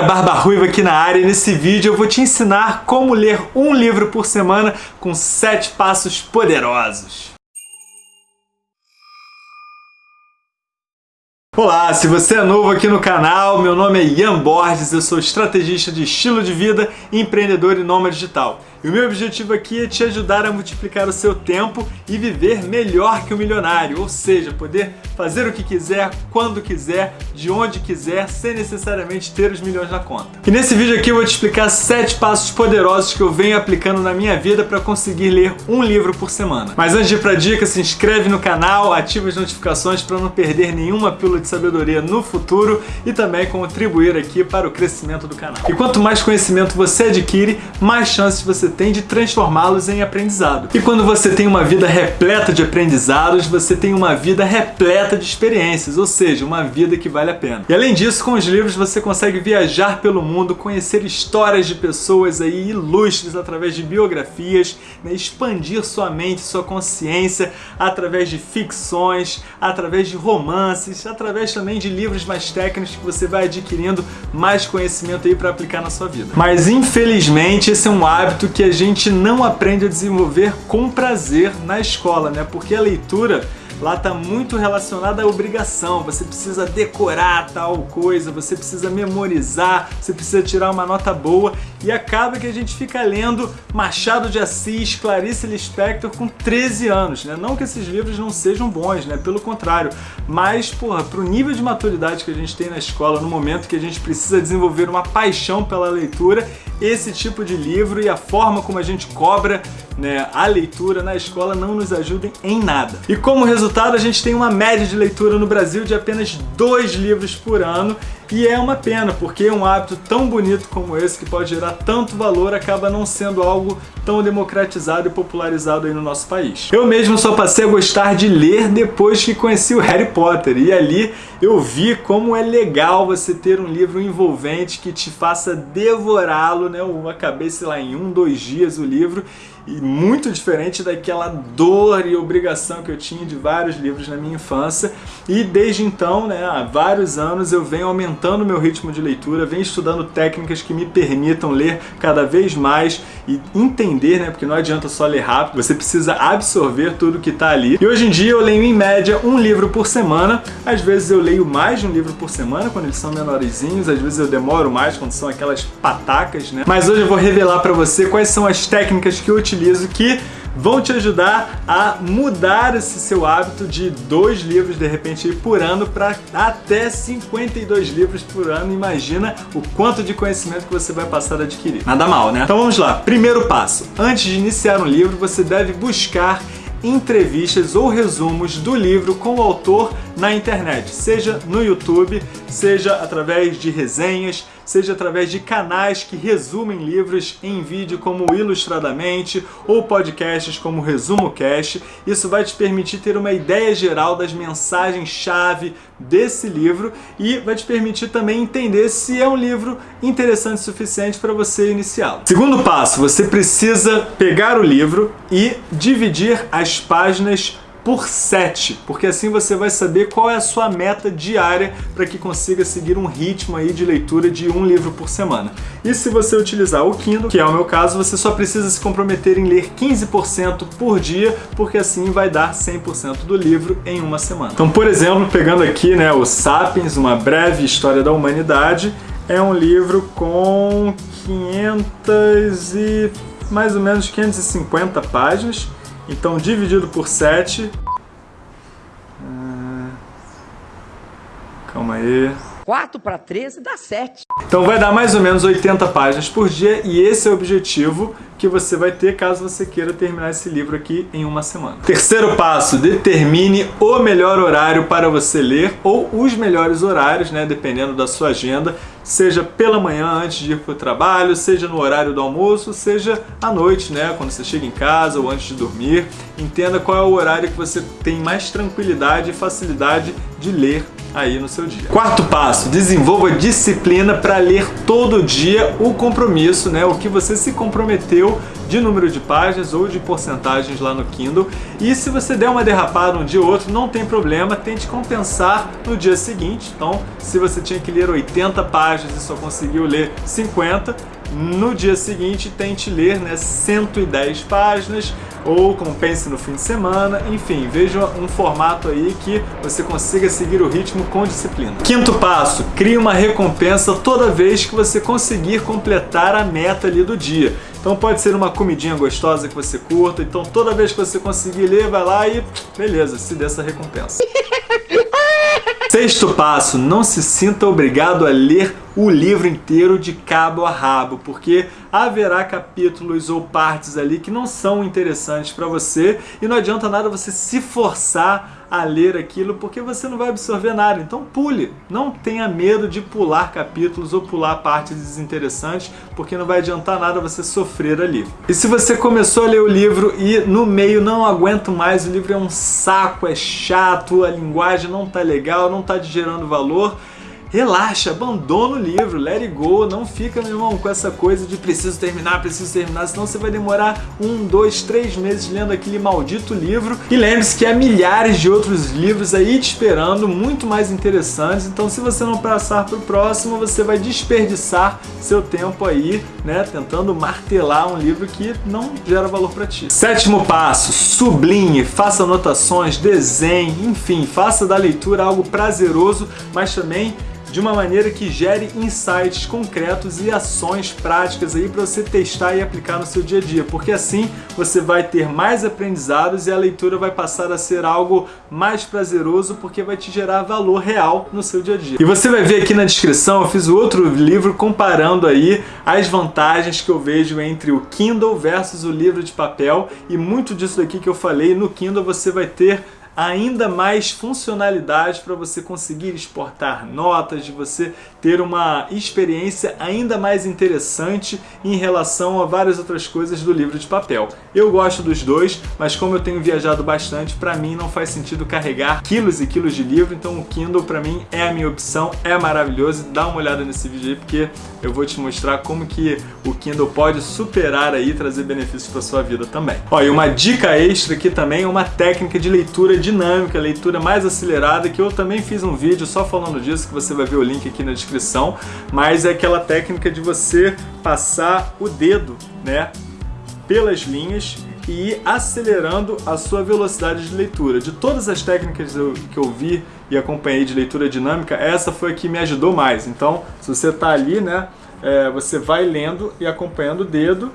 galera, Barba Ruiva aqui na área e nesse vídeo eu vou te ensinar como ler um livro por semana com 7 passos poderosos. Olá, se você é novo aqui no canal, meu nome é Ian Borges, eu sou estrategista de estilo de vida, empreendedor e nômade digital. E o meu objetivo aqui é te ajudar a multiplicar o seu tempo e viver melhor que o milionário, ou seja, poder fazer o que quiser, quando quiser, de onde quiser, sem necessariamente ter os milhões na conta. E nesse vídeo aqui eu vou te explicar sete passos poderosos que eu venho aplicando na minha vida para conseguir ler um livro por semana. Mas antes de ir para a dica, se inscreve no canal, ativa as notificações para não perder nenhuma pílula de sabedoria no futuro e também contribuir aqui para o crescimento do canal. E quanto mais conhecimento você adquire, mais chances você tem de transformá-los em aprendizado. E quando você tem uma vida repleta de aprendizados, você tem uma vida repleta de experiências, ou seja, uma vida que vale a pena. E além disso, com os livros você consegue viajar pelo mundo, conhecer histórias de pessoas aí ilustres através de biografias, né, expandir sua mente, sua consciência através de ficções, através de romances, através também de livros mais técnicos que você vai adquirindo mais conhecimento aí para aplicar na sua vida. Mas infelizmente esse é um hábito que que a gente não aprende a desenvolver com prazer na escola, né? Porque a leitura lá está muito relacionada à obrigação. Você precisa decorar tal coisa, você precisa memorizar, você precisa tirar uma nota boa e acaba que a gente fica lendo Machado de Assis, Clarice Lispector com 13 anos, né? Não que esses livros não sejam bons, né? Pelo contrário, mas, porra, pro nível de maturidade que a gente tem na escola, no momento que a gente precisa desenvolver uma paixão pela leitura, esse tipo de livro e a forma como a gente cobra né, a leitura na escola não nos ajudem em nada. E como resultado, a gente tem uma média de leitura no Brasil de apenas dois livros por ano e é uma pena, porque um hábito tão bonito como esse, que pode gerar tanto valor, acaba não sendo algo tão democratizado e popularizado aí no nosso país. Eu mesmo só passei a gostar de ler depois que conheci o Harry Potter, e ali eu vi como é legal você ter um livro envolvente que te faça devorá-lo, né? Acabei, sei lá, em um, dois dias o livro, e muito diferente daquela dor e obrigação que eu tinha de vários livros na minha infância. E desde então, né, há vários anos, eu venho aumentando meu ritmo de leitura, venho estudando técnicas que me permitam ler cada vez mais e entender, né, porque não adianta só ler rápido, você precisa absorver tudo que está ali. E hoje em dia eu leio em média um livro por semana, às vezes eu leio mais de um livro por semana quando eles são menorzinhos, às vezes eu demoro mais quando são aquelas patacas, né? Mas hoje eu vou revelar para você quais são as técnicas que eu utilizo que vão te ajudar a mudar esse seu hábito de dois livros de repente por ano para até 52 livros por ano. Imagina o quanto de conhecimento que você vai passar a adquirir. Nada mal, né? Então vamos lá. Primeiro passo. Antes de iniciar um livro, você deve buscar entrevistas ou resumos do livro com o autor na internet, seja no YouTube, seja através de resenhas, seja através de canais que resumem livros em vídeo como Ilustradamente ou podcasts como Resumo Cast. Isso vai te permitir ter uma ideia geral das mensagens-chave desse livro e vai te permitir também entender se é um livro interessante o suficiente para você iniciá-lo. Segundo passo, você precisa pegar o livro e dividir as páginas por 7, porque assim você vai saber qual é a sua meta diária para que consiga seguir um ritmo aí de leitura de um livro por semana. E se você utilizar o Kindle, que é o meu caso, você só precisa se comprometer em ler 15% por dia, porque assim vai dar 100% do livro em uma semana. Então, por exemplo, pegando aqui né, o Sapiens, uma breve história da humanidade, é um livro com 500 e mais ou menos 550 páginas, então, dividido por 7... Ah, calma aí... 4 para 13 dá 7. Então vai dar mais ou menos 80 páginas por dia e esse é o objetivo que você vai ter caso você queira terminar esse livro aqui em uma semana. Terceiro passo, determine o melhor horário para você ler ou os melhores horários, né, dependendo da sua agenda seja pela manhã antes de ir para o trabalho, seja no horário do almoço, seja à noite, né, quando você chega em casa ou antes de dormir. Entenda qual é o horário que você tem mais tranquilidade e facilidade de ler aí no seu dia. Quarto passo, desenvolva disciplina para ler todo dia o compromisso, né? O que você se comprometeu de número de páginas ou de porcentagens lá no Kindle. E se você der uma derrapada um dia ou outro, não tem problema, tente compensar no dia seguinte. Então, se você tinha que ler 80 páginas e só conseguiu ler 50, no dia seguinte tente ler né, 110 páginas ou compense no fim de semana, enfim, veja um formato aí que você consiga seguir o ritmo com disciplina. Quinto passo, crie uma recompensa toda vez que você conseguir completar a meta ali do dia. Então pode ser uma comidinha gostosa que você curta, então toda vez que você conseguir ler, vai lá e beleza, se dê essa recompensa. Sexto passo, não se sinta obrigado a ler o livro inteiro de cabo a rabo, porque haverá capítulos ou partes ali que não são interessantes para você e não adianta nada você se forçar a ler aquilo porque você não vai absorver nada. Então pule, não tenha medo de pular capítulos ou pular partes desinteressantes, porque não vai adiantar nada você sofrer ali. E se você começou a ler o livro e no meio não aguento mais, o livro é um saco, é chato, a linguagem não tá legal, não tá gerando valor, relaxa, abandona o livro, let it go, não fica, meu irmão, com essa coisa de preciso terminar, preciso terminar, senão você vai demorar um, dois, três meses lendo aquele maldito livro. E lembre-se que há milhares de outros livros aí te esperando, muito mais interessantes, então se você não passar para o próximo, você vai desperdiçar seu tempo aí, né, tentando martelar um livro que não gera valor para ti. Sétimo passo, sublinhe, faça anotações, desenhe, enfim, faça da leitura algo prazeroso, mas também de uma maneira que gere insights concretos e ações práticas aí para você testar e aplicar no seu dia a dia, porque assim você vai ter mais aprendizados e a leitura vai passar a ser algo mais prazeroso porque vai te gerar valor real no seu dia a dia. E você vai ver aqui na descrição, eu fiz outro livro comparando aí as vantagens que eu vejo entre o Kindle versus o livro de papel e muito disso daqui que eu falei, no Kindle você vai ter ainda mais funcionalidade para você conseguir exportar notas, de você ter uma experiência ainda mais interessante em relação a várias outras coisas do livro de papel. Eu gosto dos dois, mas como eu tenho viajado bastante, para mim não faz sentido carregar quilos e quilos de livro, então o Kindle para mim é a minha opção, é maravilhoso. Dá uma olhada nesse vídeo aí porque eu vou te mostrar como que o Kindle pode superar aí e trazer benefícios para sua vida também. Ó, e uma dica extra aqui também, uma técnica de leitura dinâmica, leitura mais acelerada, que eu também fiz um vídeo só falando disso, que você vai ver o link aqui na descrição, mas é aquela técnica de você passar o dedo, né, pelas linhas e ir acelerando a sua velocidade de leitura. De todas as técnicas que eu vi e acompanhei de leitura dinâmica, essa foi a que me ajudou mais. Então, se você está ali, né, é, você vai lendo e acompanhando o dedo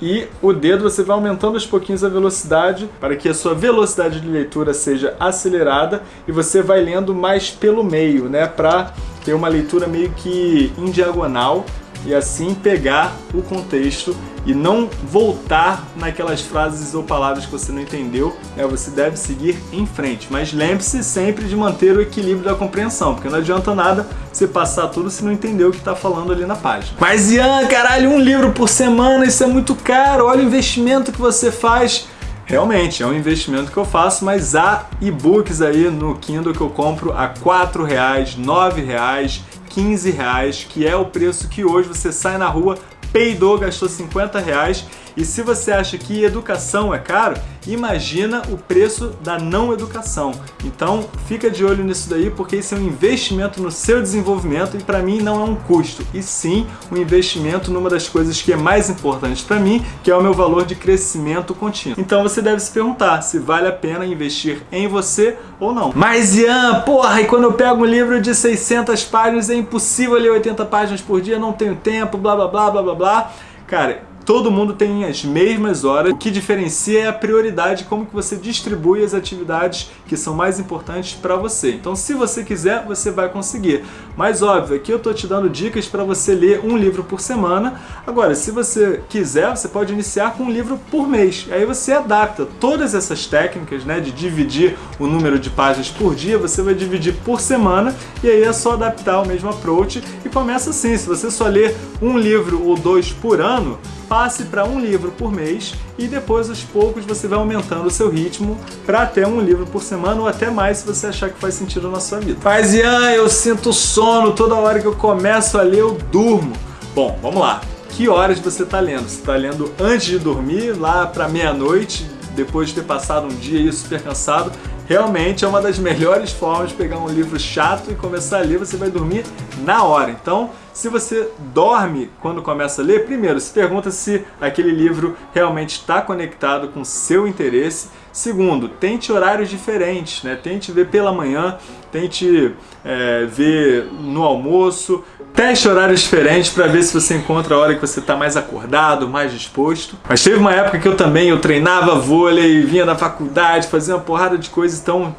e o dedo você vai aumentando aos pouquinhos a velocidade para que a sua velocidade de leitura seja acelerada e você vai lendo mais pelo meio, né, para ter uma leitura meio que em diagonal e assim pegar o contexto e não voltar naquelas frases ou palavras que você não entendeu, né? você deve seguir em frente. Mas lembre-se sempre de manter o equilíbrio da compreensão, porque não adianta nada você passar tudo se não entender o que está falando ali na página. Mas Ian, caralho, um livro por semana, isso é muito caro, olha o investimento que você faz. Realmente, é um investimento que eu faço, mas há e-books aí no Kindle que eu compro a R$ 4,00, R$ 9,00, 15 reais, que é o preço que hoje você sai na rua, peidou, gastou 50 reais e se você acha que educação é caro, imagina o preço da não educação. Então fica de olho nisso daí porque isso é um investimento no seu desenvolvimento e para mim não é um custo, e sim um investimento numa das coisas que é mais importante para mim, que é o meu valor de crescimento contínuo. Então você deve se perguntar se vale a pena investir em você ou não. Mas Ian, porra, e quando eu pego um livro de 600 páginas é impossível ler 80 páginas por dia, não tenho tempo, blá blá blá blá blá blá. Cara, todo mundo tem as mesmas horas. O que diferencia é a prioridade, como que você distribui as atividades que são mais importantes para você. Então, se você quiser, você vai conseguir. Mas óbvio, aqui eu tô te dando dicas para você ler um livro por semana. Agora, se você quiser, você pode iniciar com um livro por mês. Aí você adapta todas essas técnicas, né, de dividir o número de páginas por dia, você vai dividir por semana e aí é só adaptar o mesmo approach e começa assim. Se você só ler um livro ou dois por ano, passe para um livro por mês e depois aos poucos você vai aumentando o seu ritmo para até um livro por semana ou até mais se você achar que faz sentido na sua vida. Mas Ian, eu sinto sono, toda hora que eu começo a ler eu durmo. Bom, vamos lá. Que horas você está lendo? Você está lendo antes de dormir, lá para meia-noite, depois de ter passado um dia aí super cansado, realmente é uma das melhores formas de pegar um livro chato e começar a ler, você vai dormir na hora. Então, se você dorme quando começa a ler, primeiro, se pergunta se aquele livro realmente está conectado com seu interesse. Segundo, tente horários diferentes, né? tente ver pela manhã, tente é, ver no almoço, teste horários diferentes para ver se você encontra a hora que você está mais acordado, mais disposto. Mas teve uma época que eu também eu treinava vôlei, vinha da faculdade, fazia uma porrada de coisas, então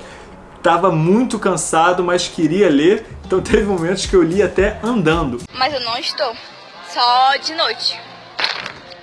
estava muito cansado, mas queria ler então teve momentos que eu li até andando. Mas eu não estou. Só de noite.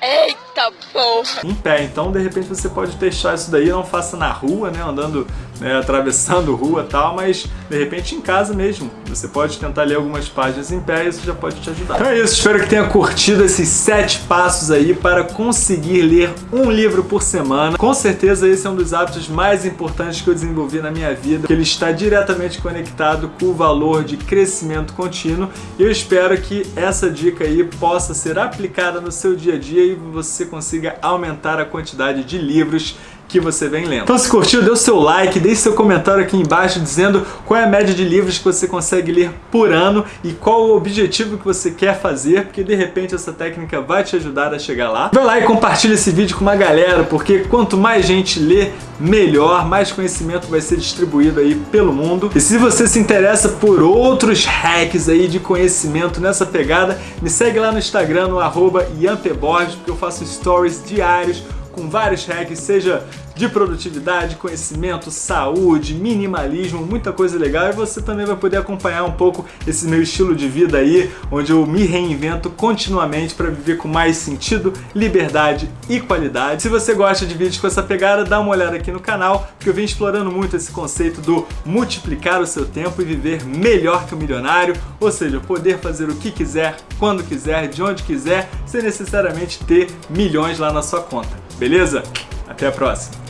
Eita porra! Em pé, então de repente você pode testar isso daí, não faça na rua, né, andando, né, atravessando rua e tal, mas de repente em casa mesmo. Você pode tentar ler algumas páginas em pé e isso já pode te ajudar. Então é isso, espero que tenha curtido esses sete passos aí para conseguir ler um livro por semana. Com certeza esse é um dos hábitos mais importantes que eu desenvolvi na minha vida, ele está diretamente conectado com o valor de crescimento contínuo e eu espero que essa dica aí possa ser aplicada no seu dia a dia e você consiga aumentar a quantidade de livros que você vem lendo. Então se curtiu, dê o seu like, deixe seu comentário aqui embaixo dizendo qual é a média de livros que você consegue ler por ano e qual o objetivo que você quer fazer, porque de repente essa técnica vai te ajudar a chegar lá. Vai lá e compartilha esse vídeo com uma galera, porque quanto mais gente lê, melhor, mais conhecimento vai ser distribuído aí pelo mundo. E se você se interessa por outros hacks aí de conhecimento nessa pegada, me segue lá no Instagram, no arroba porque eu faço stories diários com vários hacks, seja de produtividade, conhecimento, saúde, minimalismo, muita coisa legal e você também vai poder acompanhar um pouco esse meu estilo de vida aí, onde eu me reinvento continuamente para viver com mais sentido, liberdade e qualidade. Se você gosta de vídeos com essa pegada, dá uma olhada aqui no canal, porque eu venho explorando muito esse conceito do multiplicar o seu tempo e viver melhor que o milionário, ou seja, poder fazer o que quiser, quando quiser, de onde quiser, sem necessariamente ter milhões lá na sua conta. Beleza? Até a próxima!